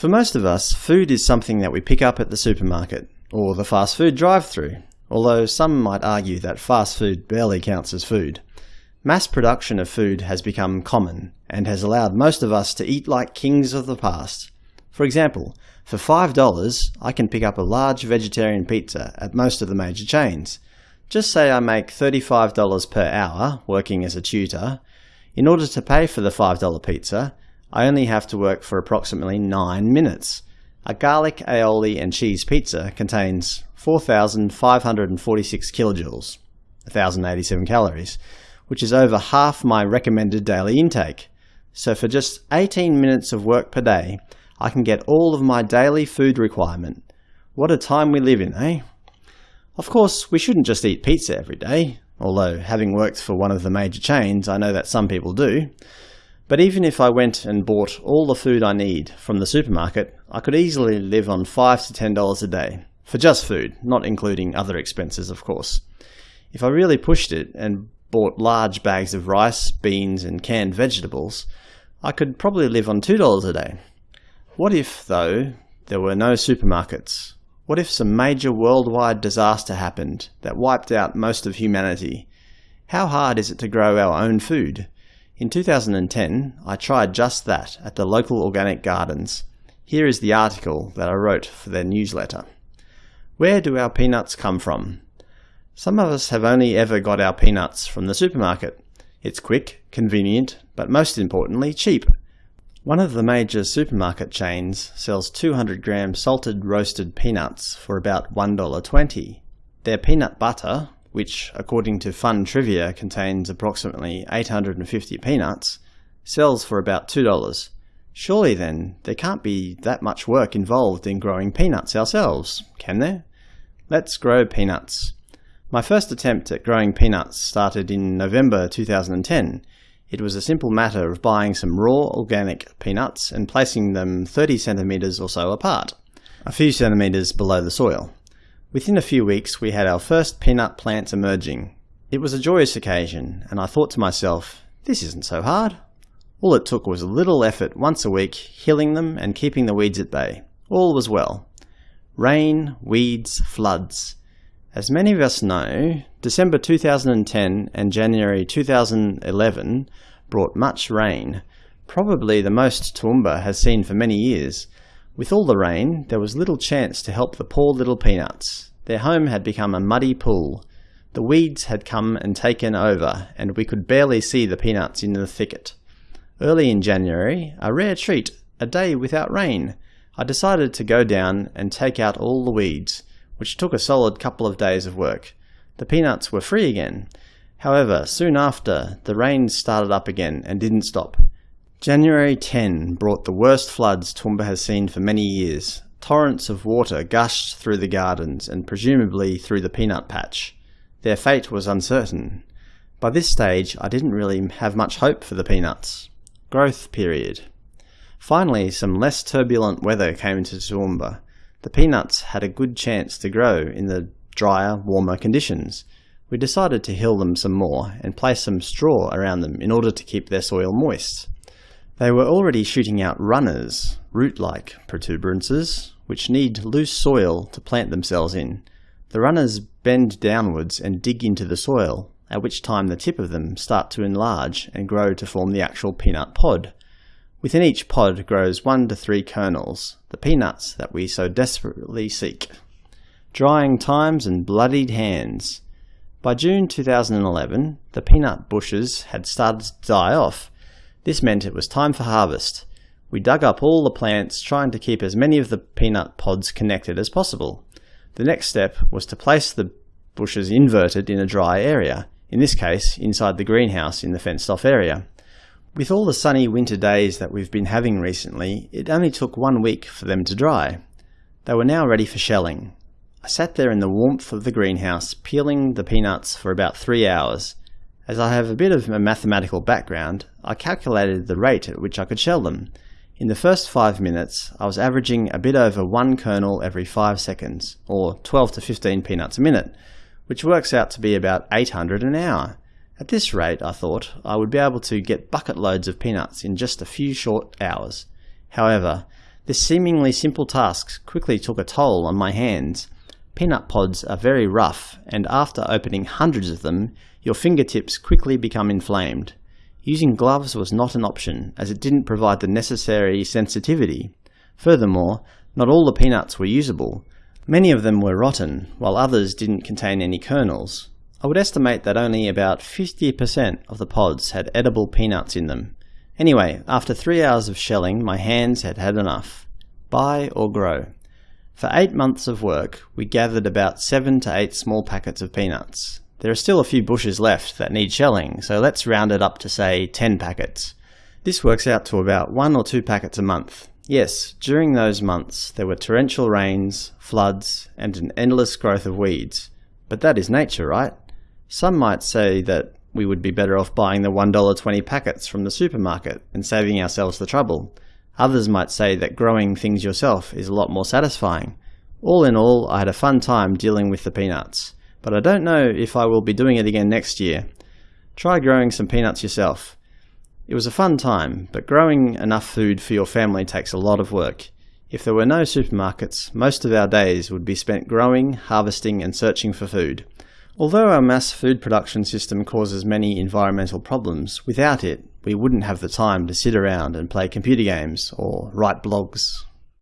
For most of us, food is something that we pick up at the supermarket, or the fast food drive-through, although some might argue that fast food barely counts as food. Mass production of food has become common, and has allowed most of us to eat like kings of the past. For example, for $5 I can pick up a large vegetarian pizza at most of the major chains. Just say I make $35 per hour working as a tutor. In order to pay for the $5 pizza, I only have to work for approximately 9 minutes. A garlic, aioli and cheese pizza contains 4,546 kilojoules, 1,087 calories, which is over half my recommended daily intake. So for just 18 minutes of work per day, I can get all of my daily food requirement. What a time we live in, eh? Of course, we shouldn't just eat pizza every day, although having worked for one of the major chains, I know that some people do. But even if I went and bought all the food I need from the supermarket, I could easily live on 5 to $10 a day. For just food, not including other expenses of course. If I really pushed it and bought large bags of rice, beans and canned vegetables, I could probably live on $2 a day. What if, though, there were no supermarkets? What if some major worldwide disaster happened that wiped out most of humanity? How hard is it to grow our own food? In 2010, I tried just that at the local organic gardens. Here is the article that I wrote for their newsletter. Where do our peanuts come from? Some of us have only ever got our peanuts from the supermarket. It's quick, convenient, but most importantly, cheap. One of the major supermarket chains sells 200 gram salted roasted peanuts for about $1.20. Their peanut butter, which according to Fun Trivia contains approximately 850 peanuts, sells for about $2. Surely then, there can't be that much work involved in growing peanuts ourselves, can there? Let's grow peanuts. My first attempt at growing peanuts started in November 2010. It was a simple matter of buying some raw organic peanuts and placing them 30 centimeters or so apart, a few centimeters below the soil. Within a few weeks we had our first peanut plants emerging. It was a joyous occasion, and I thought to myself, this isn't so hard. All it took was a little effort once a week, hilling them and keeping the weeds at bay. All was well. Rain, weeds, floods. As many of us know, December 2010 and January 2011 brought much rain, probably the most Toowoomba has seen for many years, with all the rain, there was little chance to help the poor little peanuts. Their home had become a muddy pool. The weeds had come and taken over, and we could barely see the peanuts in the thicket. Early in January, a rare treat, a day without rain, I decided to go down and take out all the weeds, which took a solid couple of days of work. The peanuts were free again. However, soon after, the rain started up again and didn't stop. January 10 brought the worst floods Toowoomba has seen for many years. Torrents of water gushed through the gardens and presumably through the peanut patch. Their fate was uncertain. By this stage, I didn't really have much hope for the peanuts. Growth period. Finally, some less turbulent weather came into Toowoomba. The peanuts had a good chance to grow in the drier, warmer conditions. We decided to hill them some more and place some straw around them in order to keep their soil moist. They were already shooting out runners, root-like protuberances, which need loose soil to plant themselves in. The runners bend downwards and dig into the soil, at which time the tip of them start to enlarge and grow to form the actual peanut pod. Within each pod grows one to three kernels, the peanuts that we so desperately seek. Drying times and bloodied hands. By June 2011, the peanut bushes had started to die off, this meant it was time for harvest. We dug up all the plants, trying to keep as many of the peanut pods connected as possible. The next step was to place the bushes inverted in a dry area, in this case inside the greenhouse in the fenced-off area. With all the sunny winter days that we've been having recently, it only took one week for them to dry. They were now ready for shelling. I sat there in the warmth of the greenhouse, peeling the peanuts for about three hours, as I have a bit of a mathematical background, I calculated the rate at which I could shell them. In the first 5 minutes, I was averaging a bit over one kernel every 5 seconds, or 12 to 15 peanuts a minute, which works out to be about 800 an hour. At this rate, I thought, I would be able to get bucket loads of peanuts in just a few short hours. However, This seemingly simple task quickly took a toll on my hands. Peanut pods are very rough, and after opening hundreds of them, your fingertips quickly become inflamed. Using gloves was not an option, as it didn't provide the necessary sensitivity. Furthermore, not all the peanuts were usable. Many of them were rotten, while others didn't contain any kernels. I would estimate that only about 50% of the pods had edible peanuts in them. Anyway, after three hours of shelling, my hands had had enough. Buy or grow. For eight months of work, we gathered about seven to eight small packets of peanuts. There are still a few bushes left that need shelling, so let's round it up to say 10 packets. This works out to about one or two packets a month. Yes, during those months there were torrential rains, floods, and an endless growth of weeds. But that is nature, right? Some might say that we would be better off buying the $1.20 packets from the supermarket and saving ourselves the trouble. Others might say that growing things yourself is a lot more satisfying. All in all, I had a fun time dealing with the peanuts but I don't know if I will be doing it again next year. Try growing some peanuts yourself. It was a fun time, but growing enough food for your family takes a lot of work. If there were no supermarkets, most of our days would be spent growing, harvesting and searching for food. Although our mass food production system causes many environmental problems, without it, we wouldn't have the time to sit around and play computer games or write blogs